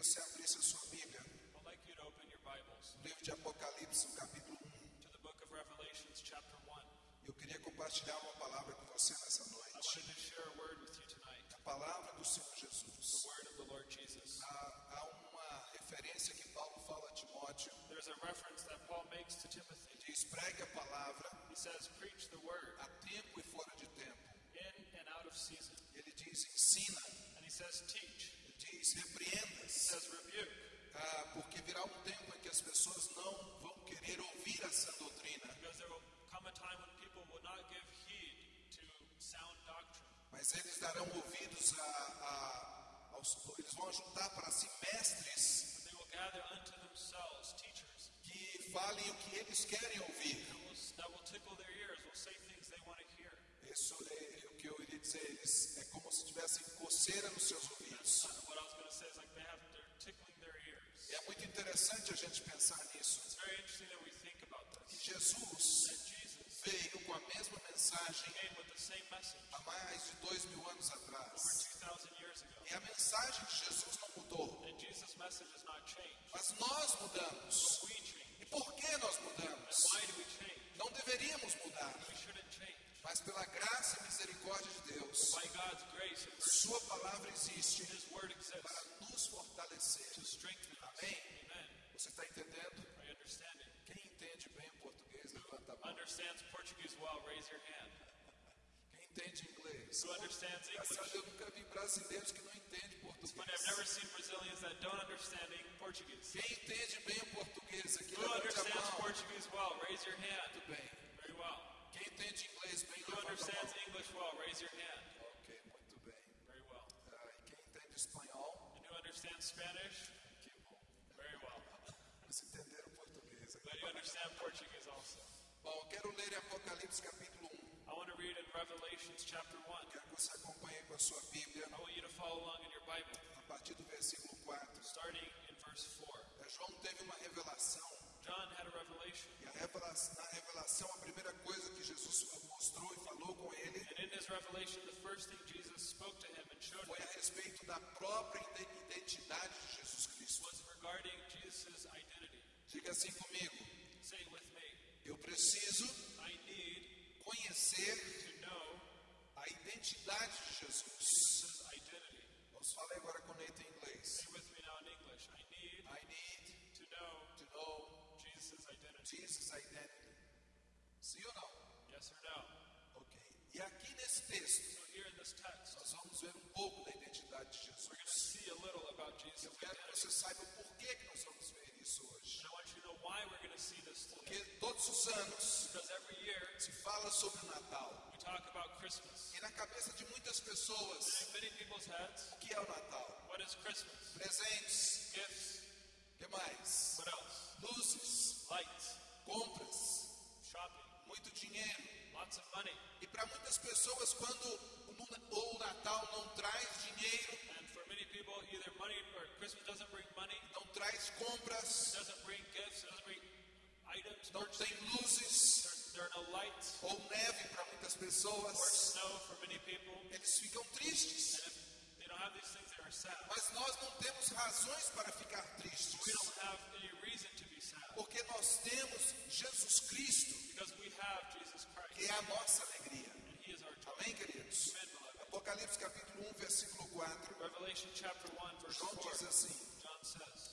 você abrisse a sua Bíblia, I'd like you to open your Bibles no livro de Apocalipse, capítulo 1. to the book of Revelations, chapter 1. Eu queria compartilhar uma palavra com você nessa noite. a palavra do Senhor Jesus. Há, há uma referência que Paulo fala a Timóteo. There's a reference that Paul makes to Timothy. Diz, pregue a palavra He says, Preach the word a tempo e fora de tempo. Ele diz, ensina. And he says, Teach. Ele diz, He repreenda-se. says, Rebuke. Ah, porque virá um tempo em que as pessoas não vão querer ouvir essa doutrina, Because there will come a time when people will not give heed to sound doctrine. mas eles darão ouvidos a, a- aos. Eles vão juntar para si mestres But they will gather unto themselves teachers que falem o que eles querem ouvir. that will, that will tickle their ears, will say things they want to hear. Isso é o que eu iria dizer. Eles é como se tivessem coceira nos seus ouvidos. É muito interessante a gente pensar nisso. Que. Jesus veio com a mesma mensagem há mais de dois mil anos atrás. 2,000 years ago. E a mensagem de Jesus não mudou. Mas nós mudamos. E por que nós mudamos? Não deveríamos mudar. Mas pela graça e misericórdia de Deus, Sua palavra existe para nos fortalecer. Amém? Você está entendendo? Quem entende bem o português, levanta a mão. Understands Portuguese well, raise your hand. Quem entende inglês? Who understands Engraçado, English? eu nunca vi brasileiros que não entendem I've never português. seen Brazilians that don't understand Portuguese. Quem entende bem o português aqui, Who levante a understands mão. Portuguese well, raise your hand. Muito bem. Entende inglês bem, Who levanta a understands mão. English well, raise your hand. Ok, muito bem. Very well. Ah, e quem entende espanhol? And who understands Spanish? Que bom. Very well. Vocês entenderam português. But you understand Portuguese also. Bom, eu quero ler Apocalipse capítulo 1. I want to read in Revelations chapter 1. Quero que você acompanhe com a sua Bíblia I want you to follow along in your Bible, a partir do versículo 4. starting in verse 4. É, João teve uma revelação E a revelação, na revelação a primeira coisa que Jesus mostrou e falou com ele and in his revelation, the first thing Jesus spoke to him and showed foi a respeito da própria ide- identidade de Jesus Cristo. was regarding Jesus' identity. Diga assim comigo: Say it with me. eu preciso conhecer a identidade de Jesus. Vamos falar agora com o Jesus' identity. Sim ou não? Yes or no? Ok. E aqui nesse texto, So here in this text, nós vamos ver um pouco da identidade de we're going to Jesus. see a little about Jesus' Eu quero que você saiba por que, que nós vamos ver isso hoje. And I want you to know why we're going to see this Porque today. todos os anos Because every year se fala sobre o Natal. we talk about Christmas. E na cabeça de muitas pessoas, In many people's heads, o que é o Natal? what is Christmas? Presentes, Gifts. o que mais? What else? Luzes. Compras, muito dinheiro. E para muitas pessoas, quando o ou o Natal não traz dinheiro, And for many people, either money or Christmas doesn't bring money, não traz compras, não tem luzes ou neve para muitas pessoas, eles ficam tristes. Mas nós não temos razões para ficar tristes, porque nós temos Jesus Cristo, because we have Jesus que Christ é a nossa alegria. Amém, queridos? Amen. Apocalipse capítulo 1, versículo 4. Revelation chapter 1, verse João 4. diz assim: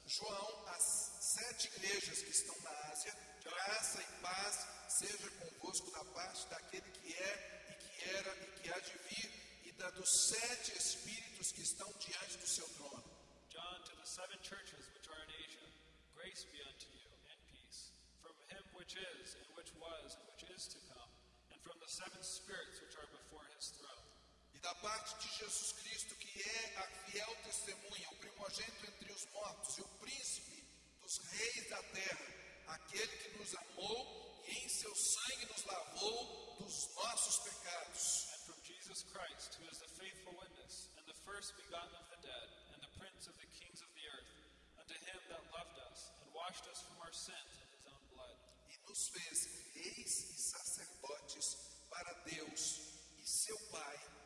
João, as sete igrejas que estão na Ásia, graça e paz seja convosco da parte daquele que é e que era e que há de vir e da dos sete espíritos que estão diante do seu trono. John to the seven churches which are in Asia, grace be unto which is, and which was, and which is to come, and from the seven spirits which are before his throne. E da parte de Jesus Cristo, que é a fiel testemunha, o primogênito entre os mortos e o príncipe dos reis da terra, aquele que nos amou e em seu sangue nos lavou dos nossos pecados. And from Jesus Christ, who is the faithful witness, and the first begotten of the dead, and the prince of the kings of the earth, unto him that loved us, and washed us from our sins nos fez reis e sacerdotes para Deus e seu Pai.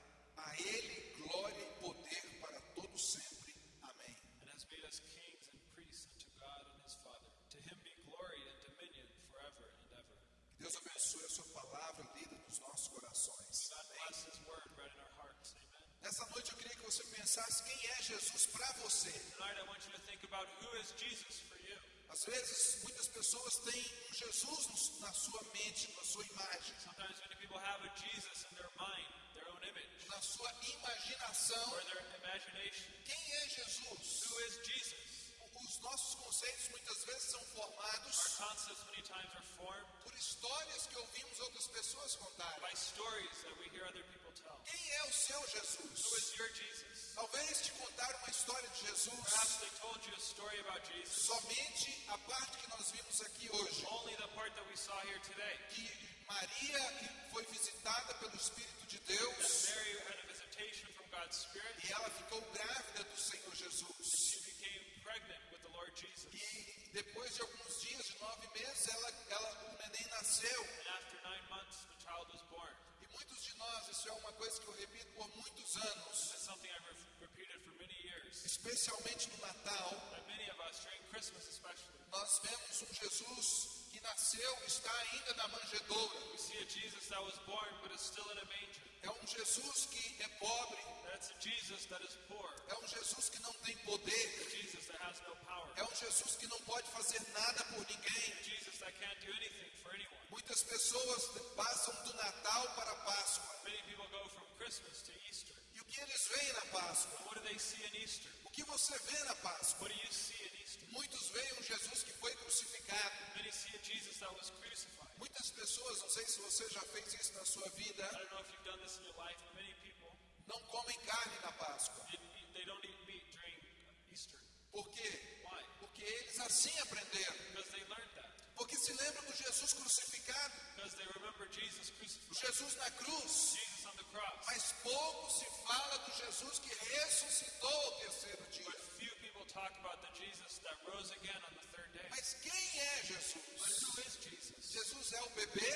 Jesus, somente a parte que nós vimos aqui hoje. only the part that we saw here today. Que Maria foi visitada pelo Espírito de Deus Mary had a visitation from God's Spirit. e ela ficou grávida do Senhor Jesus. She became pregnant with the Lord Jesus. E depois de alguns dias, de nove meses, ela, ela, o neném nasceu. And after nine months, the child was born. E muitos de nós, isso é uma coisa que eu repito por muitos anos, especialmente no Natal, nós vemos um Jesus que nasceu, está ainda na manjedoura. É um Jesus que é pobre, é um Jesus que não tem poder, é um Jesus que não pode fazer nada por ninguém. Muitas pessoas passam do Natal para a Páscoa. Many people go from Christmas to Easter. E o que eles veem na Páscoa? And what do they see in Easter? O que você vê na Páscoa? What do you see in Easter? Muitos veem um Jesus que foi crucificado. Many see a Jesus that was crucified. Muitas pessoas, não sei se você já fez isso na sua vida, não comem carne na Páscoa. they, don't eat meat during Easter. Por quê? Why? Porque eles assim aprenderam. Because they learned that. Porque se lembram do Jesus crucificado, Because they remember Jesus crucified. Jesus na cruz. Jesus. Mas pouco se fala do Jesus que ressuscitou ao terceiro dia. Mas quem é Jesus? Jesus? É o bebê?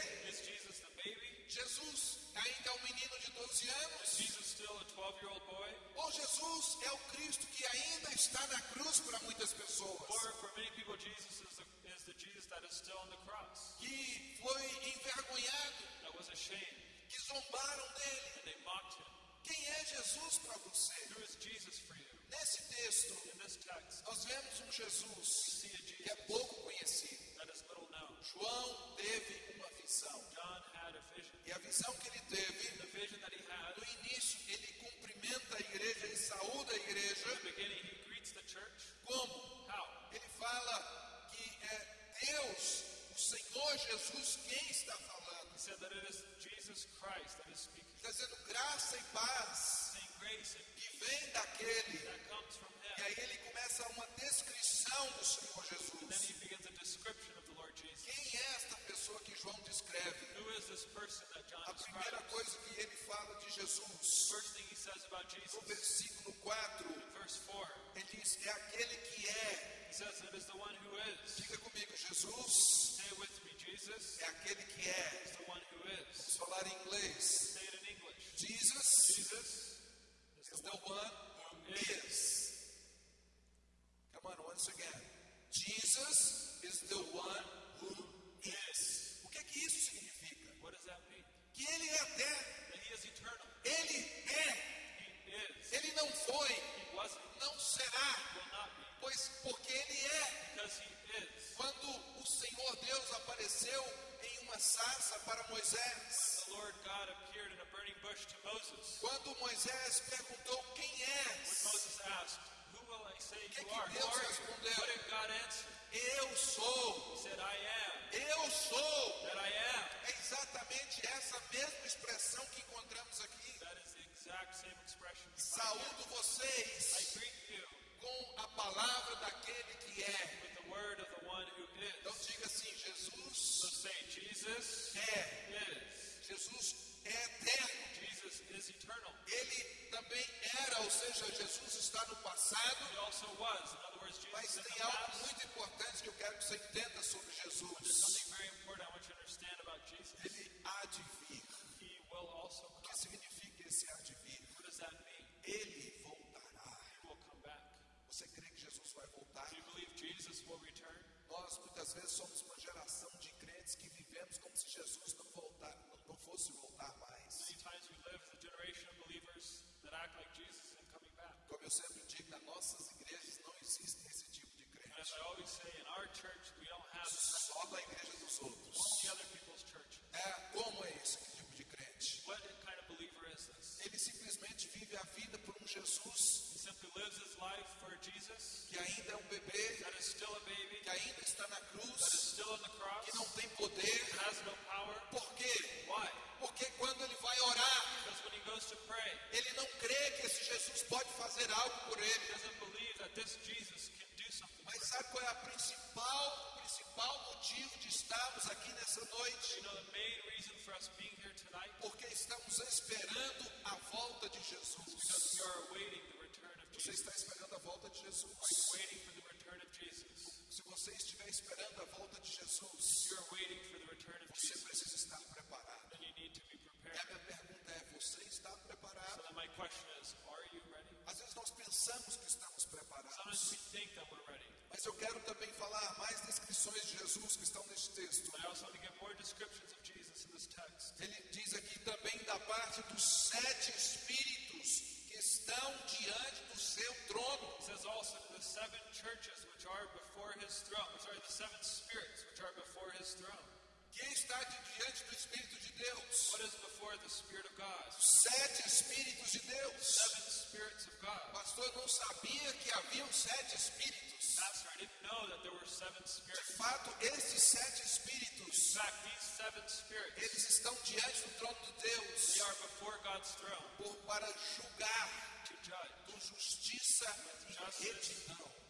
Jesus ainda é um menino de 12 Is anos? Jesus still a 12-year-old boy? Ou Jesus é o Cristo que ainda está na cruz para muitas pessoas? Que foi envergonhado, zombaram dele. they mocked him. Quem é Jesus para você? Who is Jesus for you? Nesse texto, In text, nós vemos um Jesus a que é Jesus pouco conhecido. that is little known. João teve uma visão. John had a vision. E a visão que ele teve, The vision that he had, no início, ele cumprimenta a igreja, ele saúda a in igreja. the beginning, he greets the church. Como? How? Ele fala que é Deus, o Senhor Jesus, quem está falando. He said that it is Está dizendo graça e paz. Que vem daquele. E aí ele começa uma descrição do Senhor Jesus. Quem é esta pessoa que João descreve? A primeira coisa que ele fala de Jesus, no versículo 4, in verse 4, ele diz: é aquele que é. Diga comigo, Jesus. É aquele que é. Jesus is the one who is. O que, que isso significa? What does that mean? Que ele é eterno. That he is eternal. Ele é. He is. Ele não foi, He wasn't. não será, Will not be. pois porque ele é. Because he is. Quando o Senhor Deus apareceu em uma sarça para Moisés, The Lord God appeared in a burning bush to Moses. quando Moisés perguntou quem When és, Moses asked, Who will I say Que you que are? Deus respondeu? What did God answer? Eu sou, said, I am. eu sou. That I am. É exatamente essa mesma expressão que encontramos aqui. That is the exact same expression. Saúdo vocês com a palavra daquele que é. with the word of the one who Então is. diga assim: So Jesus say, Jesus é. is. Jesus é eterno. Jesus is eternal. Ele também era, ou seja, Jesus está no passado, was. Mas tem algo muito importante que eu quero que você entenda sobre Jesus. Ele há de vir. O que significa esse há de vir? Ele voltará. Você crê que Jesus vai voltar? Nós muitas vezes somos uma geração de crentes que vivemos como se Jesus não voltasse. fosse voltar sempre digo, nas nossas igrejas não existe esse tipo de crente. Só da igreja dos outros. É, como é esse tipo de crente? What kind of believer is this? Ele simplesmente vive a vida por um Jesus que ainda é um bebê, that is still a baby, que ainda está na cruz, still on the cross, que não tem poder. that has no power. Por quê? Porque quando ele vai orar, Because when he goes to pray, ele não crê Jesus pode fazer algo por ele. Mas sabe qual é a principal, o principal motivo de estarmos aqui nessa noite? Porque estamos esperando a volta de Jesus. Você está esperando a volta de Jesus. Se você estiver esperando a volta de Jesus, você precisa estar preparado. E a minha pergunta é: você está So preparado? then pensamos que estamos preparados, mas eu quero também falar mais descrições de Jesus que estão neste texto. But I also want to give more descriptions of Jesus in this text. Ele diz aqui também da parte dos sete espíritos que estão diante do seu trono. It says also the seven churches which are before his throne, sorry, the seven spirits which are before his throne. Quem está de diante do Espírito de Deus? What is before the Spirit of God? Sete Espíritos de Deus. Seven spirits of God. Pastor, eu não sabia que haviam sete Espíritos. Pastor, I didn't know that there were seven De spirits. fato, estes sete In Espíritos, fact, these seven spirits, eles estão diante do trono de Deus they are before God's throne por, para julgar to judge com justiça e retidão.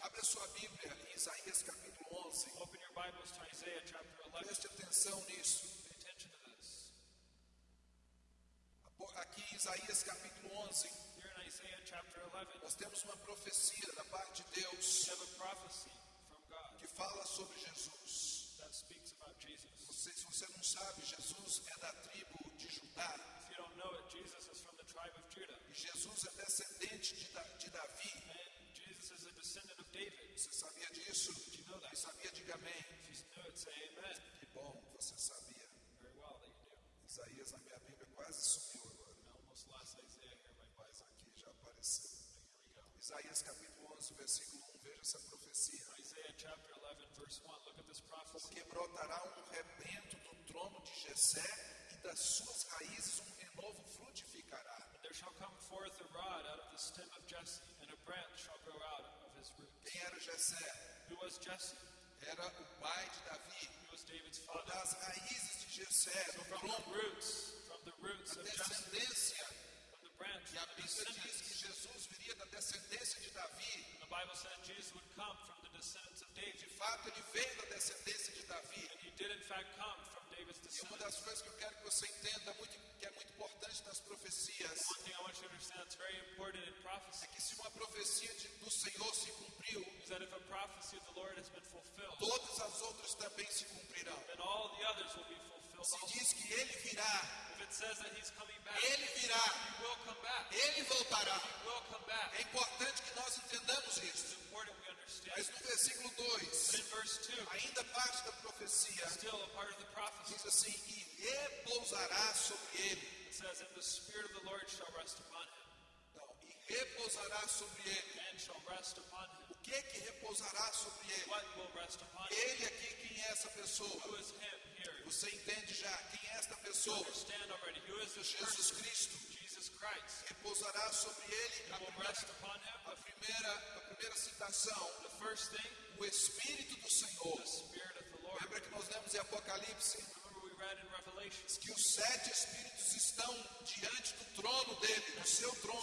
Abra sua Bíblia em Isaías capítulo 11. Open your Bibles to Isaiah chapter 11. Preste atenção nisso. Aqui em Isaías capítulo 11, Here in Isaiah chapter 11, nós temos uma profecia da parte de Deus que fala sobre Jesus. Diga amém. If you know it, say amen. Que bom, você sabia. Very well that you do. Isaías na minha Bíblia quase sumiu agora. I almost lost Isaiah here, my boys. Mas aqui já apareceu. Isaías capítulo 11, versículo 1. Veja essa profecia. Isaiah chapter 11, verse 1. Look at this prophecy. Porque brotará um rebento do trono de Jessé e das suas raízes um renovo frutificará. There shall come forth a rod out of the stem of Jesse, and a branch shall grow out of his roots. Quem era Jessé? Who was Jesse? Era o pai de Davi. Das raízes de Jessé, do From the roots, from the roots Jesse, descendência. from the branch, E a Bíblia diz que. Jesus viria da descendência de Davi. The Bible said Jesus would come from the descendants of David. De fato, ele veio da descendência de Davi. And he did in fact come from E uma das coisas que eu quero que você entenda, muito, que é muito importante nas profecias, é que se uma profecia de- do Senhor se cumpriu, todas as outras também se cumprirão. Fulfilled Se diz que ele virá, ele virá, ele voltará. É importante que nós entendamos isso. Mas no versículo 2, But in verse 2, ainda parte da profecia, diz assim: E repousará sobre ele. it says, And the Spirit of the Lord shall rest upon him, Não, e repousará sobre ele. O que que repousará sobre ele? Ele aqui, quem é essa pessoa? Você entende já quem é esta pessoa? Jesus? Cristo. Repousará sobre ele a primeira, a primeira, a primeira citação, o Espírito do Senhor. Lembra que nós lemos em Apocalipse que os sete Espíritos estão diante do trono dele, do seu trono.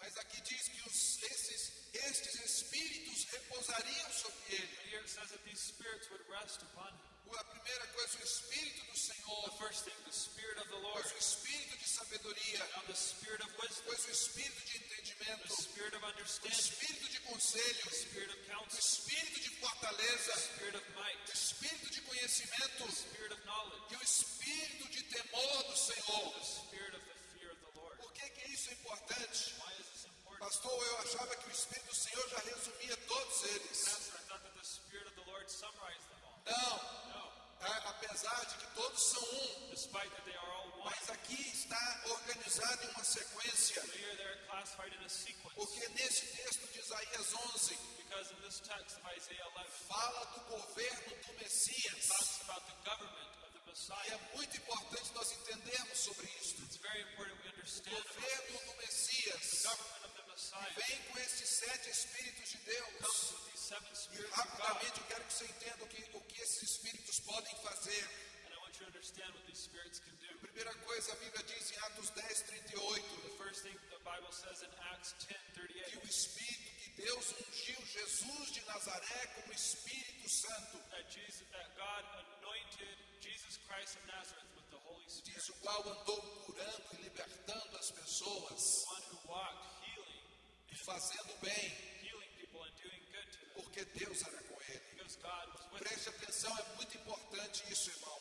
The. Mas aqui diz que os, esses, estes Espíritos repousariam sobre ele. Here it says that these spirits would rest upon him. A primeira coisa, o Espírito do Senhor, The first thing, the Spirit of the Lord. pois o Espírito de sabedoria, Now the Spirit of wisdom, pois o Espírito de the entendimento, Spirit of o understanding, Espírito de conselho, the Spirit of o counsel, Espírito de fortaleza, the Spirit of might, o Espírito de conhecimento the Spirit of knowledge, e o Espírito de temor do Senhor. the Spirit of the fear of the Lord. Por que, que isso é importante? Why is? Pastor, eu achava que o Espírito do Senhor já resumia todos eles. Não, a- apesar de que todos são um, mas aqui está organizado em uma sequência, porque nesse texto de Isaías 11 Because in this text of Isaiah 11, fala do governo do Messias. talks about the government of the E Messiah. é muito importante nós entendermos sobre isso. O governo do Messias vem com esses sete espíritos de Deus. E rapidamente eu quero que você entenda o que, o que esses espíritos podem fazer. Do. Primeira coisa, a Bíblia diz em Atos 10, 38, The first thing the Bible says in Acts 10 que 38 o Espírito que Deus ungiu Jesus de Nazaré como Espírito Santo, that Jesus that God anointed Jesus Christ of Nazareth with the Holy Spirit, diz o qual andou curando e libertando as pessoas fazendo bem, porque Deus era com ele. Preste atenção, é muito importante isso, irmãos.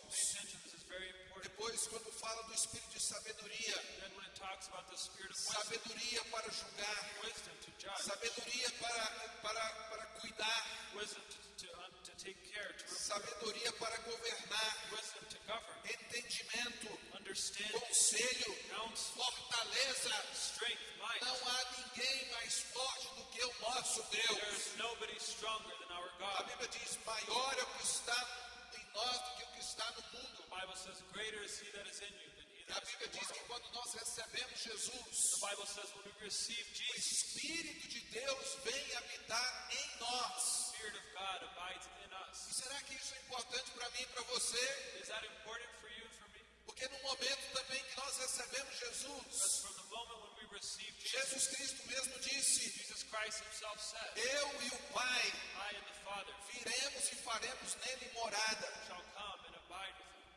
Depois, quando fala do Espírito de sabedoria, sabedoria para julgar, sabedoria para, para, para cuidar, to sabedoria para governar, entendimento, conselho, counsel, fortaleza. strength, might. Não há ninguém mais forte do que o nosso Deus. A. Bíblia diz: maior é o que está em nós do que o que está no mundo. A Bíblia diz que quando nós recebemos Jesus, o Espírito de Deus vem habitar em nós. E será que isso é importante para mim e para você? Is that important for you? Porque no momento também que nós recebemos Jesus, Jesus, Cristo mesmo disse: Eu e o Pai viremos e faremos nele morada.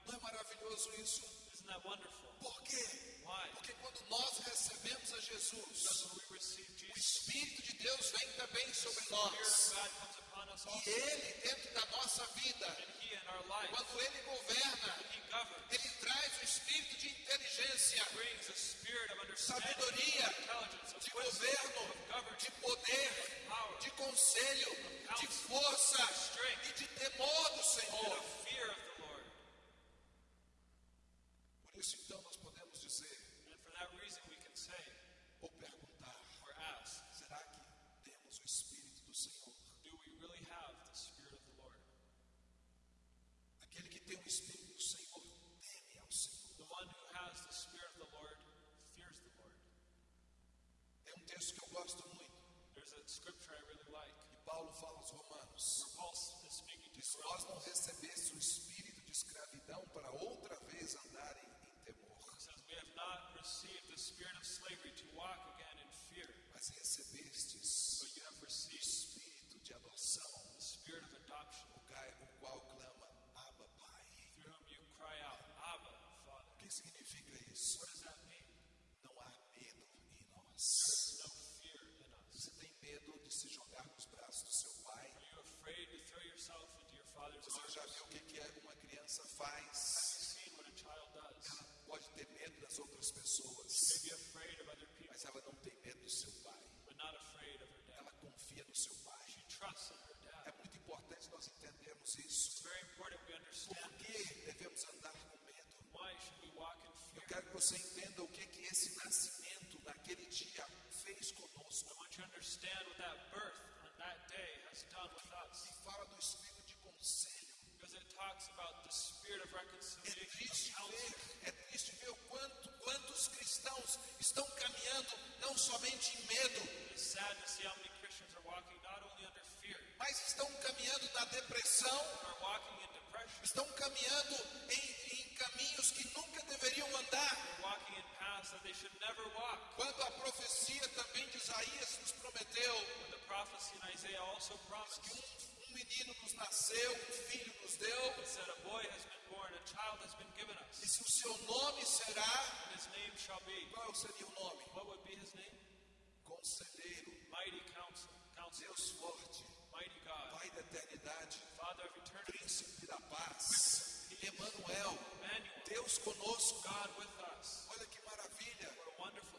Não é maravilhoso isso? Isn't that wonderful? Por quê? Why? Porque quando nós recebemos a Jesus, we receive o Jesus, Espírito de Deus vem também sobre nós. God comes upon us E. Ele, dentro da nossa vida, And he in our life, quando Ele governa, when he governs, Ele traz o espírito de inteligência, brings a spirit of understanding, sabedoria, de governo, de poder, power, de conselho, de força e de temor do Senhor. of fear of the Lord. Por isso, então, nós podemos dizer And for that reason, we can say ou perguntar: ask, será que temos o Espírito do Senhor? really have the Spirit of the Lord? Aquele que tem o Espírito do Senhor teme ao Senhor. The one who has the Spirit of the Lord fears the Lord. É um texto que eu gosto muito. There's a scripture I really like E Paulo fala aos Romanos: Paul is speaking to se nós não recebesse o espírito de escravidão para outra vez mas recebestes but you have o espírito de adoção, the spirit of adoption, o qual clama, Abba, Pai. through whom you cry out, Abba, Father. O que significa isso? What does that mean? Não há medo em nós. There's no fear in us. Você tem medo de se jogar nos braços do seu pai? Você já viu o que que é uma criança faz? Have you seen what a child does? Ela pode ter medo das outras pessoas, Mas ela não tem medo do seu pai. Ela confia no seu pai. É muito importante nós entendermos isso. Por que devemos andar com medo? Eu quero que você entenda o que que esse nascimento naquele dia fez conosco. E fala do espírito de conselho. Because it talks about the spirit of reconciliation, not only under fear, mas estão caminhando na depressão, estão caminhando em, em caminhos que nunca deveriam andar. Quando a profecia também de Isaías nos prometeu que um, um menino nos nasceu, um filho nos deu, e se o seu nome será, qual seria o nome? Da paz, Emmanuel, Deus conosco. God with us. Olha que maravilha.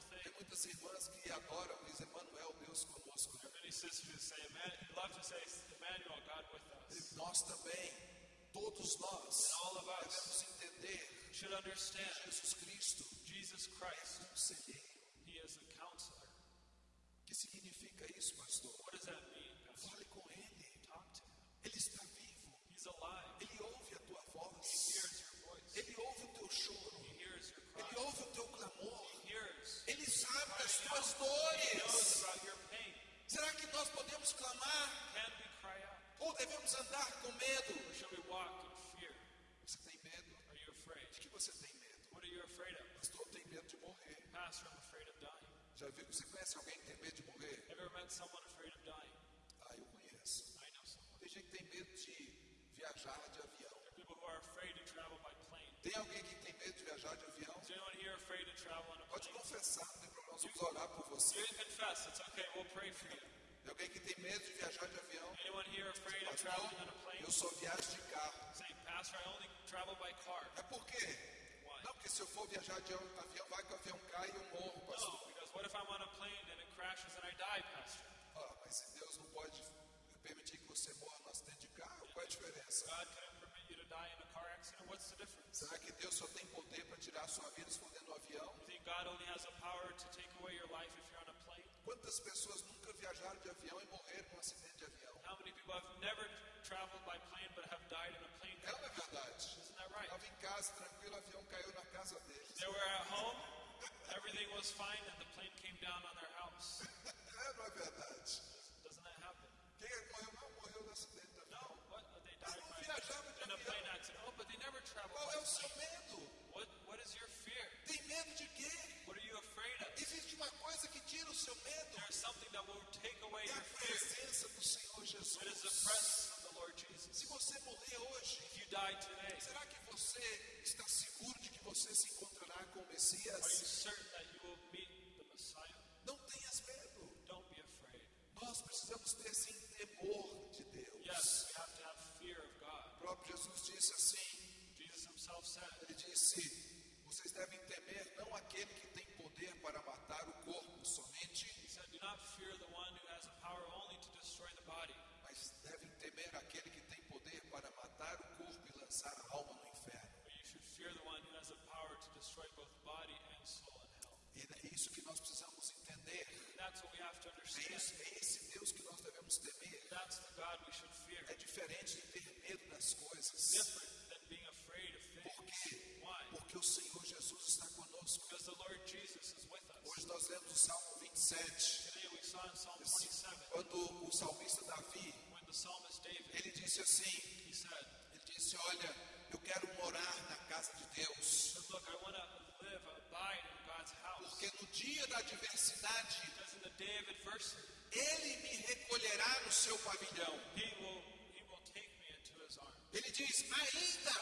Tem muitas irmãs que adoram, diz Emanuel, Deus conosco. Emmanuel, Emmanuel. Nós também. Todos nós devemos entender understand Jesus Cristo Jesus Christ. conselheiro. He is a counselor. O que significa isso, pastor? What does that mean, Pastor? Fale com Ele. Talk to him. Ele está. Ele ouve a tua voz. Ele ouve o teu choro. Ele ouve o teu clamor. Ele sabe das tuas dores. Será que nós podemos clamar ou devemos andar com medo? Você tem medo? Are you afraid? De que você tem medo? What are you afraid of? Pastor, tem medo de morrer. Pastor, I'm afraid of dying. Já viu? Você conhece alguém que tem medo de morrer? Ever met someone afraid of dying? Ah, eu conheço. I know someone. Tem gente que tem medo de viajar de avião. Tem alguém que tem medo de viajar de avião? Pode confessar, não tem problema. Nós vamos orar por você. You can confess. It's okay. We'll pray for you. Tem alguém que tem medo de viajar de avião? Anyone here afraid of Pastor, traveling on a plane? eu só viajo de carro. Saying, Pastor, I only travel by car. É por quê? Why? Não, porque se eu for viajar de avião, vai que o avião cai e eu morro, No, pastor. because what if I'm on a plane and it crashes and I die, Pastor? Ah, mas se Deus não pode permitir que você morra no acidente de carro, qual é a diferença? Será que Deus só tem poder para tirar a sua vida se for dentro do avião? Quantas pessoas nunca viajaram de avião e morreram num acidente de avião? How many people have never traveled by plane but have died in a plane ou não é crash? verdade? Isn't that right? Estava em casa, tranquilo, o avião caiu na casa deles. They were at home, everything was fine, and the plane came down on their house. É não é verdade? O seu medo? What, what is your fear? Tem medo de quê? What are you afraid of? Existe uma coisa que tira o seu medo. There's something that will take away É your a fear. presença do Senhor It is the Jesus. presence of the Lord Jesus. Se você morrer hoje, If you die today, será que você está seguro de que você se encontrará com o are you Messias? certain that you will meet the Messiah? Não tenhas medo. Don't be afraid. Nós precisamos ter sim temor de Deus. Yes, we have to have fear of God. O próprio Jesus disse assim: Said, Ele disse: Vocês devem temer não aquele que tem poder para matar o corpo somente, mas devem temer aquele que tem poder para matar o corpo e lançar a alma no inferno. E é isso que nós precisamos entender. É, isso, é esse Deus que nós devemos temer. É diferente de ter medo das coisas. Porque o Senhor Jesus está conosco. Because the Lord Jesus is with us. Hoje nós lemos o Salmo 27. Today we saw in Psalm 27 Quando o salmista Davi, ele disse assim, he said, ele disse, olha, eu quero morar na casa de Deus. Look, I want to live, abide in God's house. Porque no dia da adversidade, ele me recolherá no seu pavilhão. He will He will take me into His arms. Ele diz, ainda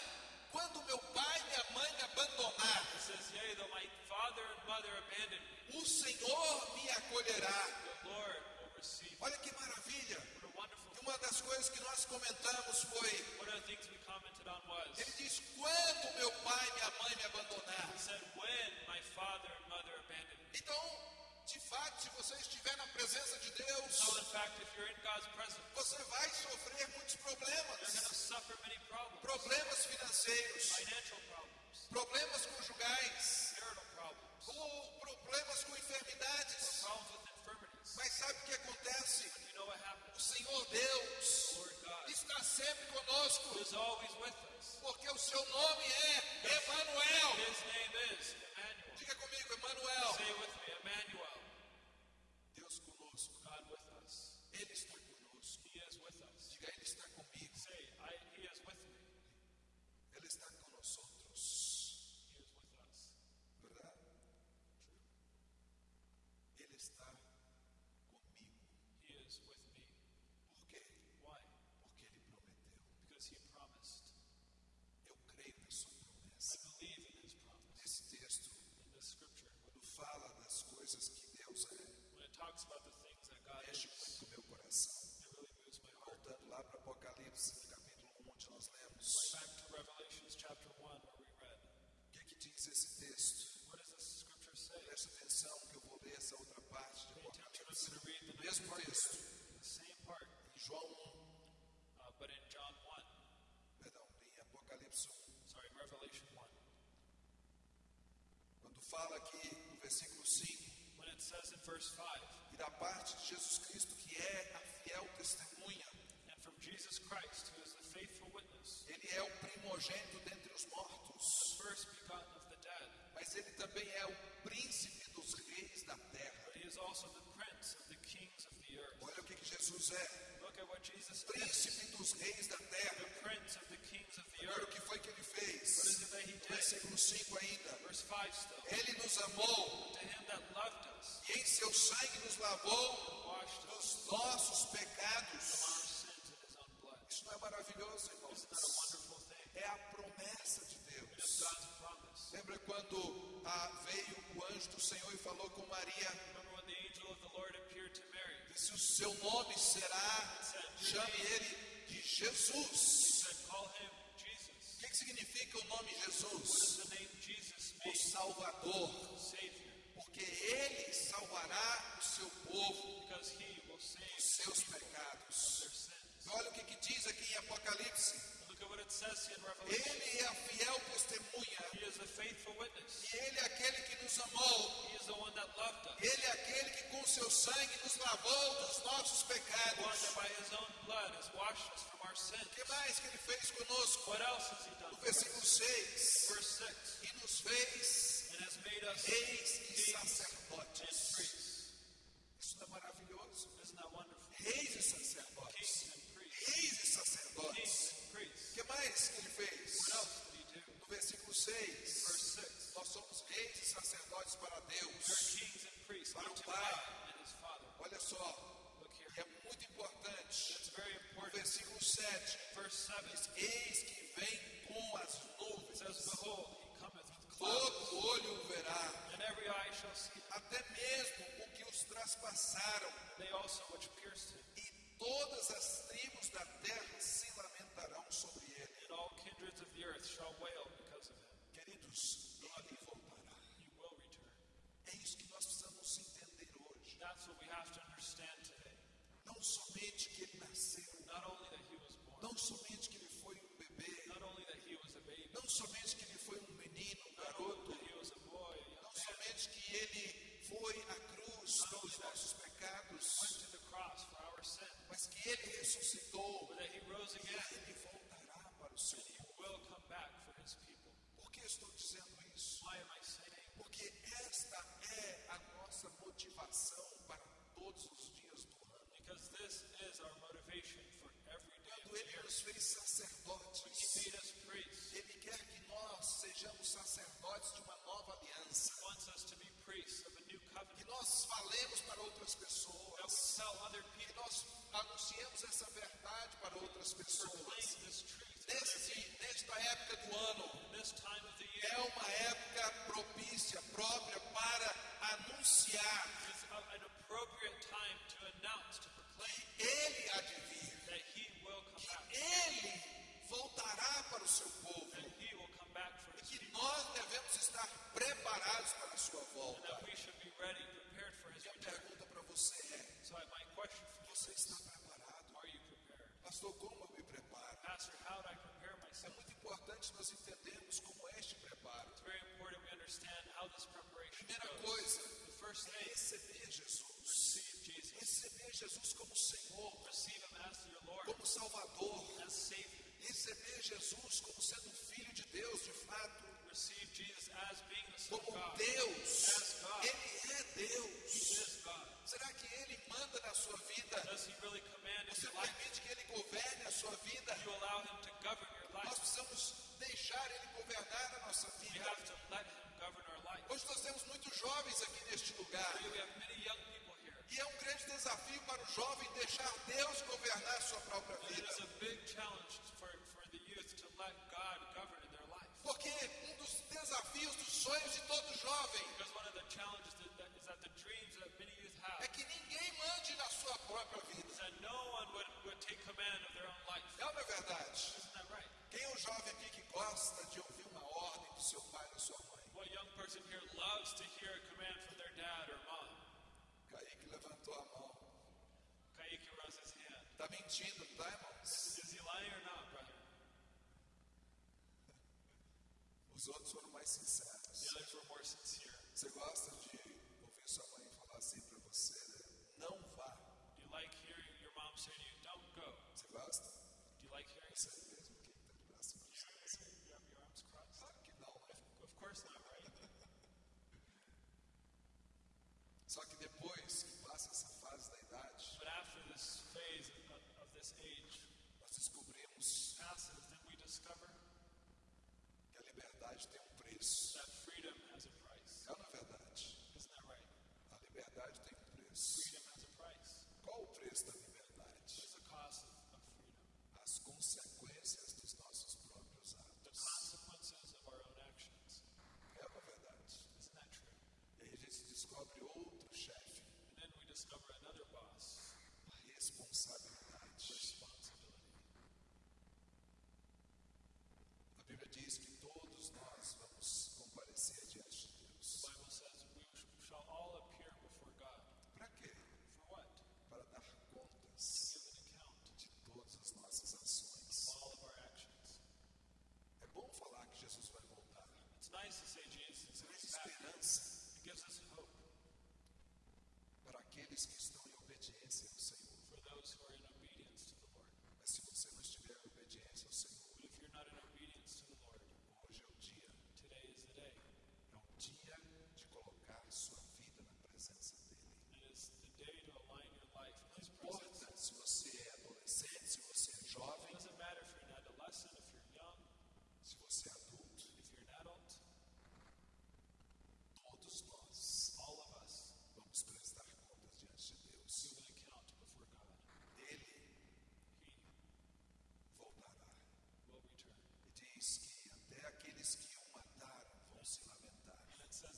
quando meu pai e minha mãe me abandonar, He says, Yea, though my father and mother abandon me, o Senhor me acolherá. the Lord will receive me. Olha que maravilha. What a wonderful E uma das coisas que nós comentamos foi, One of the things we commented on was, ele diz, quando meu pai e minha mãe me abandonar. He said, When my father and mother abandoned me. Então, fato, se você estiver na presença de Deus, So, in fact, if you're in God's presence, você vai sofrer muitos problemas. to suffer many problems Problemas financeiros, financial problems, problemas conjugais, marital problems, ou problemas com enfermidades. problems with infirmities. Mas sabe o que acontece? You know O? Senhor Deus God está sempre conosco, porque o seu nome é Emmanuel. Diga comigo, Emanuel. Say it with me, Emmanuel. Fala aqui no versículo 5, When it says in verse 5, e da parte de Jesus Cristo, que é a fiel testemunha, Christ, who is the faithful witness, ele é o primogênito dentre os mortos, the first begotten of the dead, mas ele também é o príncipe dos reis da terra. Olha o que, que Jesus é: Príncipe dos reis da terra. Olha o que foi que ele fez? Versículo 5 ainda. Verse 5 still. Ele nos amou e em seu sangue nos lavou dos nossos pecados. Isso não é maravilhoso, irmãos? É a promessa de Deus. Lembra quando ah, veio o anjo do Senhor e falou com Maria? Disse: O seu nome será, chame ele de Jesus. O que, que significa o nome Jesus? O? Salvador. Porque ele salvará o seu povo dos seus pecados. sins. Olha o que, que diz aqui em Apocalipse. Ele é a fiel testemunha. E ele é aquele que nos amou. Ele é aquele que com seu sangue nos lavou dos nossos pecados. O que mais que ele fez conosco? No versículo 6. Verse 6. E nos fez us reis e sacerdotes. Isso não é maravilhoso? Reis e sacerdotes. Reis e sacerdotes. Mais que ele fez? No versículo 6. Verse 6. Nós somos reis e sacerdotes para Deus. Para o Pai. Olha só, é muito importante. No versículo 7. Verse 7 diz, Eis que vem com as nuvens. Todo olho verá. Até mesmo o que os traspassaram. E todas as tribos da terra se lamentarão sobre ele. And all kindreds of the earth shall wail because of him. Queridos, ele voltará. He will return. É isso que nós precisamos entender hoje. That's what we have to understand today. Não somente que ele nasceu, Not only that he was born, não somente que ele foi um bebê, not only that he was a baby, não somente que ele foi um menino, um garoto, that he was a boy, não somente que ele foi à cruz pelos nossos pecados, went to the cross for our sin, mas que ele ressuscitou. But that he rose e again, ele voltará para o seu and he povo. will come back for his people. Por que estou dizendo isso? Why am I todos os dias do ano. Because this is our motivation for every day Quando ele nos fez He sacerdotes, made us priests. ele quer que nós sejamos sacerdotes de uma nova aliança. He wants us to be priests of a new Que covenant. nós falemos para outras That we pessoas. tell other Que people, nós anunciemos essa verdade para outras pessoas. proclaim this truth. nesta época do ano, é uma época propícia, própria para anunciar que Ele há de vir. back. Ele voltará para o seu povo. E que nós devemos estar preparados para a sua volta. that we should be ready, prepared for his E a return. pergunta para você é: So my question for you você está preparado? Pastor, como eu me preparo? Pastor, how do I prepare É muito importante nós entendermos como é este preparo. It's very important we understand how this preparation Primeira coisa é receber Jesus. receive Jesus. Receber Jesus como Senhor, como Salvador. Receber Jesus como sendo filho de Deus, de fato, como. Deus. Ele é Deus. Será que Ele manda na sua vida? Really Você permite que Ele governe a sua vida? Nós precisamos deixar Ele governar a nossa vida. Hoje nós temos muitos jovens aqui neste lugar. E é um grande desafio para o jovem deixar Deus governar a sua própria vida. Porque um dos desafios, dos sonhos de Não está diamonds? Is he lying or not, brother? Os outros foram mais sinceros. The were more sincere. Você gosta de ouvir sua mãe falar assim para você, né? Não vá. Do you like hearing your mom say to you, don't go? Você gosta? Do you like hearing? Você discovered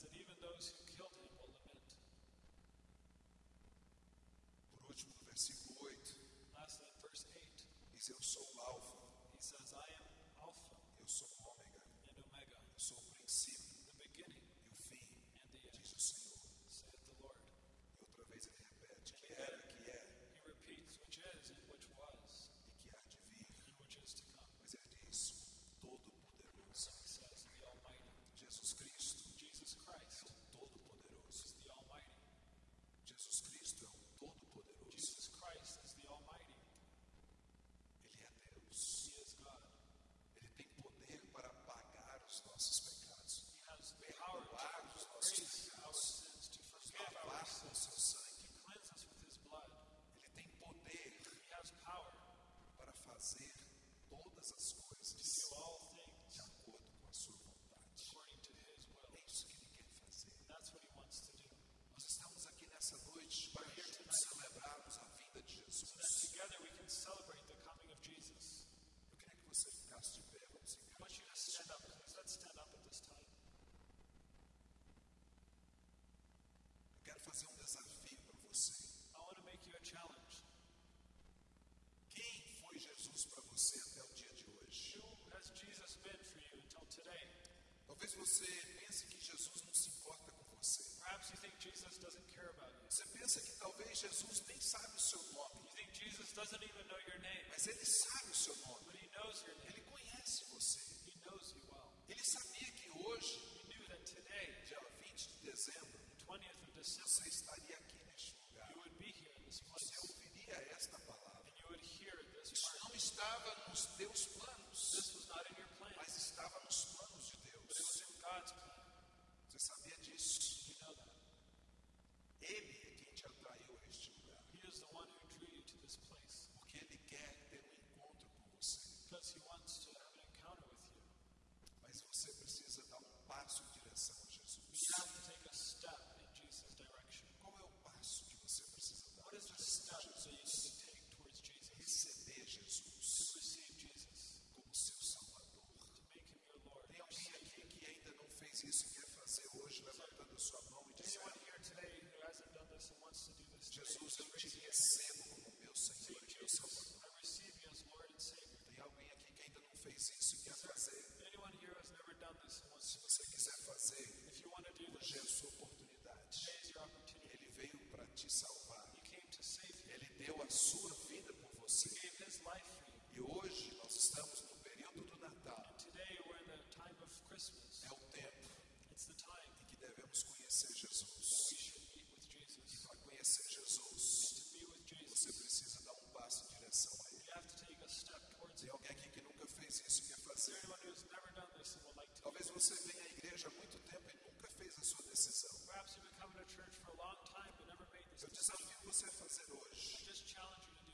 that even those who killed him will lament. Por último, no versículo 8. Lastly, verse 8. Diz, eu sou o alfa. He says, I am alpha. Eu sou o ômega. And omega. Eu sou o princípio.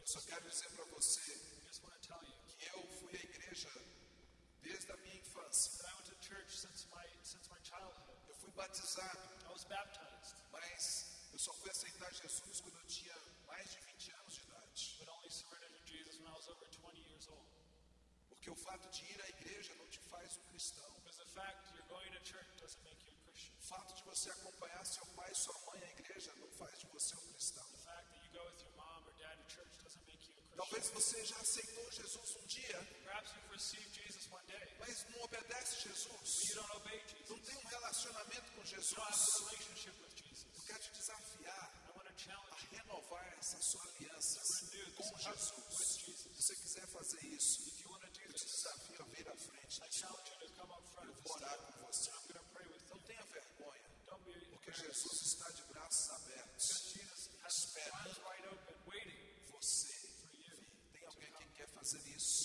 só quero dizer para você que eu fui à igreja desde a minha infância. Since my, since my eu fui batizado. Mas eu só fui aceitar Jesus quando eu tinha mais de 20 anos de idade. Porque o fato de ir à igreja não te faz um cristão. O fato de você acompanhar seu pai e sua mãe à igreja não faz de você um cristão. Talvez você já aceitou Jesus um dia. Mas não obedece Jesus. Não tem um relacionamento com Jesus. Eu quero te desafiar a renovar essa sua aliança com Jesus. Se você quiser fazer isso, eu te desafio a vir à frente. Eu vou orar com você. Não tenha vergonha, porque Jesus está de braços abertos, esperando of you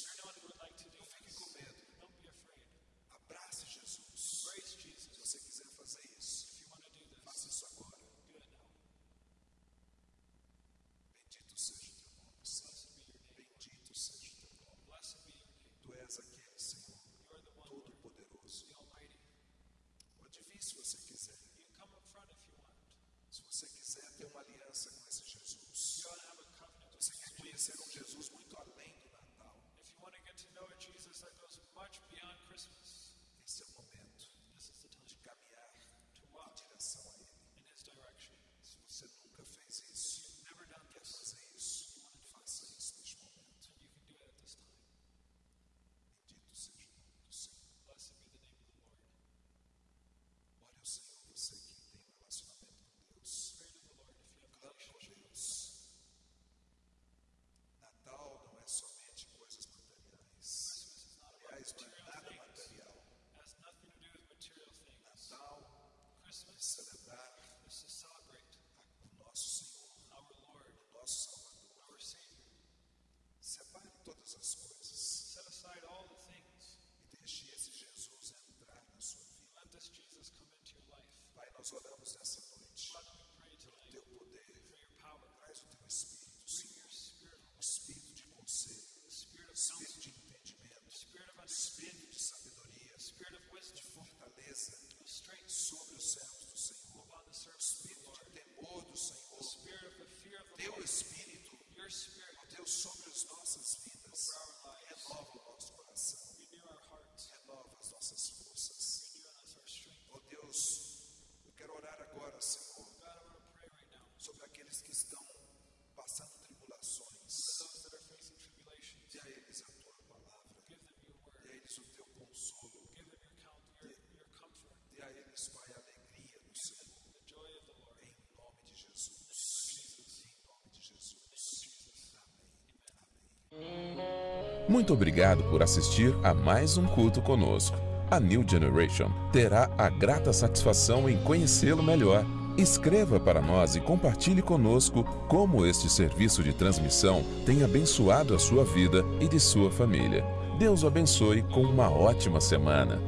Muito obrigado por assistir a mais um culto conosco. A New Generation terá a grata satisfação em conhecê-lo melhor. Escreva para nós e compartilhe conosco como este serviço de transmissão tem abençoado a sua vida e de sua família. Deus o abençoe com uma ótima semana.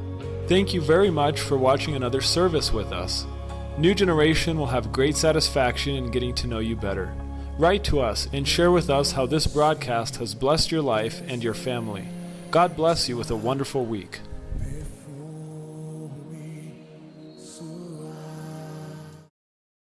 Thank you very much for watching another service with us. New Generation will have great satisfaction in getting to know you better. Write to us and share with us how this broadcast has blessed your life and your family. God bless you with a wonderful week.